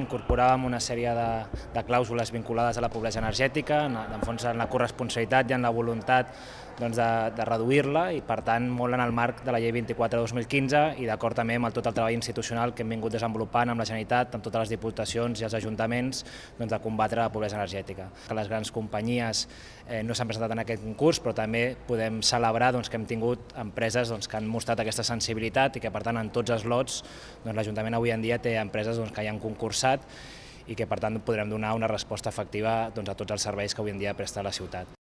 Incorporàvem una sèrie de, de clàusules vinculades a la pobresa energètica, en, en fons en la corresponsabilitat i en la voluntat doncs, de, de reduir-la i per tant molt en el marc de la llei 24 de 2015 i d'acord també amb el, tot el treball institucional que hem vingut desenvolupant amb la Generalitat, amb totes les diputacions i els ajuntaments doncs, de combatre la pobresa energètica. Que les grans companyies eh, no s'han presentat en aquest concurs però també podem celebrar doncs, que hem tingut empreses doncs, que han mostrat aquesta sensibilitat i que per tant en tots els lots doncs, l'Ajuntament avui en dia té empreses doncs, que hi han concursat i que per tant podrem donar una resposta efectiva doncs, a tots els serveis que avui en dia presta la ciutat.